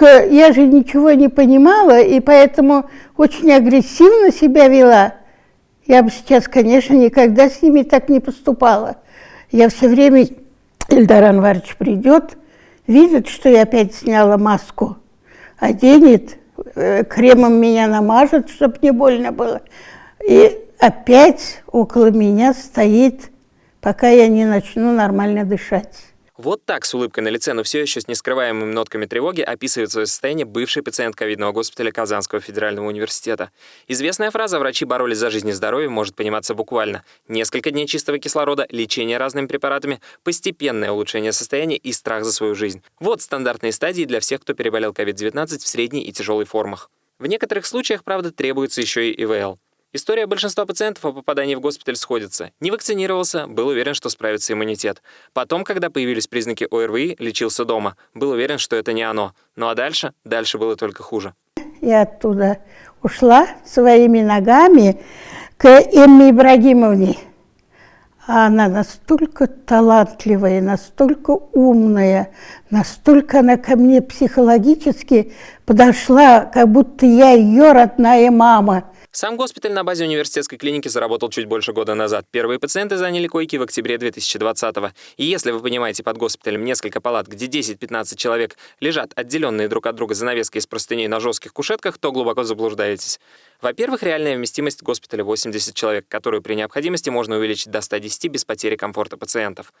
только я же ничего не понимала, и поэтому очень агрессивно себя вела. Я бы сейчас, конечно, никогда с ними так не поступала. Я все время, Ильдар Анварович придет, видит, что я опять сняла маску, оденет, э, кремом меня намажет, чтобы не больно было. И опять около меня стоит, пока я не начну нормально дышать. Вот так с улыбкой на лице, но все еще с нескрываемыми нотками тревоги описывает свое состояние бывший пациент ковидного госпиталя Казанского федерального университета. Известная фраза «врачи боролись за жизнь и здоровье» может пониматься буквально. Несколько дней чистого кислорода, лечение разными препаратами, постепенное улучшение состояния и страх за свою жизнь. Вот стандартные стадии для всех, кто переболел COVID-19 в средней и тяжелой формах. В некоторых случаях, правда, требуется еще и ИВЛ. История большинства пациентов о попадании в госпиталь сходится. Не вакцинировался, был уверен, что справится иммунитет. Потом, когда появились признаки ОРВИ, лечился дома. Был уверен, что это не оно. Ну а дальше? Дальше было только хуже. Я оттуда ушла своими ногами к Эмме Ибрагимовне. А она настолько талантливая, настолько умная, настолько она ко мне психологически подошла, как будто я ее родная мама. Сам госпиталь на базе университетской клиники заработал чуть больше года назад. Первые пациенты заняли койки в октябре 2020 -го. И если вы понимаете под госпиталем несколько палат, где 10-15 человек лежат отделенные друг от друга занавески из простыней на жестких кушетках, то глубоко заблуждаетесь. Во-первых, реальная вместимость госпиталя 80 человек, которую при необходимости можно увеличить до 110 без потери комфорта пациентов.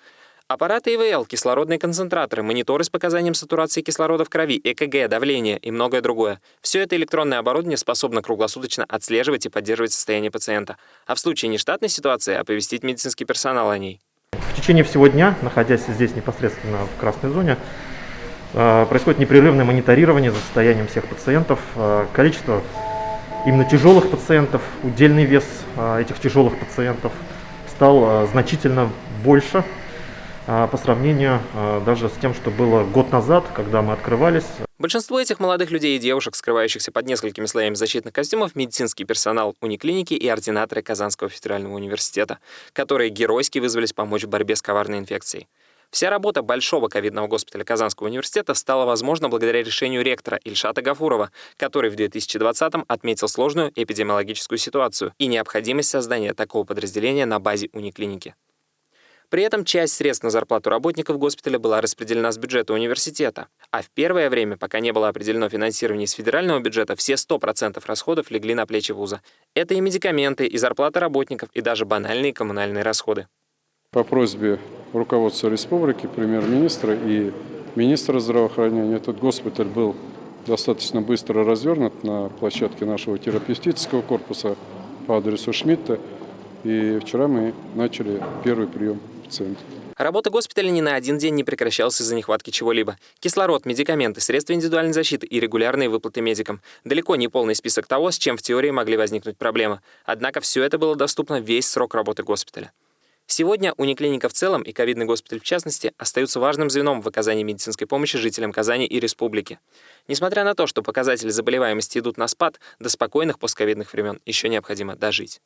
Аппараты ИВЛ, кислородные концентраторы, мониторы с показанием сатурации кислорода в крови, ЭКГ, давление и многое другое. Все это электронное оборудование способно круглосуточно отслеживать и поддерживать состояние пациента, а в случае нештатной ситуации оповестить медицинский персонал о ней. В течение всего дня, находясь здесь непосредственно в красной зоне, э, происходит непрерывное мониторирование за состоянием всех пациентов. Э, количество именно тяжелых пациентов, удельный вес э, этих тяжелых пациентов стал значительно больше по сравнению а, даже с тем, что было год назад, когда мы открывались. Большинство этих молодых людей и девушек, скрывающихся под несколькими слоями защитных костюмов, медицинский персонал униклиники и ординаторы Казанского федерального университета, которые геройски вызвались помочь в борьбе с коварной инфекцией. Вся работа Большого ковидного госпиталя Казанского университета стала возможна благодаря решению ректора Ильшата Гафурова, который в 2020-м отметил сложную эпидемиологическую ситуацию и необходимость создания такого подразделения на базе униклиники. При этом часть средств на зарплату работников госпиталя была распределена с бюджета университета. А в первое время, пока не было определено финансирование из федерального бюджета, все 100% расходов легли на плечи вуза. Это и медикаменты, и зарплата работников, и даже банальные коммунальные расходы. По просьбе руководства республики, премьер-министра и министра здравоохранения этот госпиталь был достаточно быстро развернут на площадке нашего терапевтического корпуса по адресу Шмидта. И вчера мы начали первый прием пациент. Работа госпиталя ни на один день не прекращалась из-за нехватки чего-либо. Кислород, медикаменты, средства индивидуальной защиты и регулярные выплаты медикам. Далеко не полный список того, с чем в теории могли возникнуть проблемы. Однако все это было доступно весь срок работы госпиталя. Сегодня униклиника в целом и ковидный госпиталь в частности остаются важным звеном в оказании медицинской помощи жителям Казани и республики. Несмотря на то, что показатели заболеваемости идут на спад, до спокойных постковидных времен еще необходимо дожить.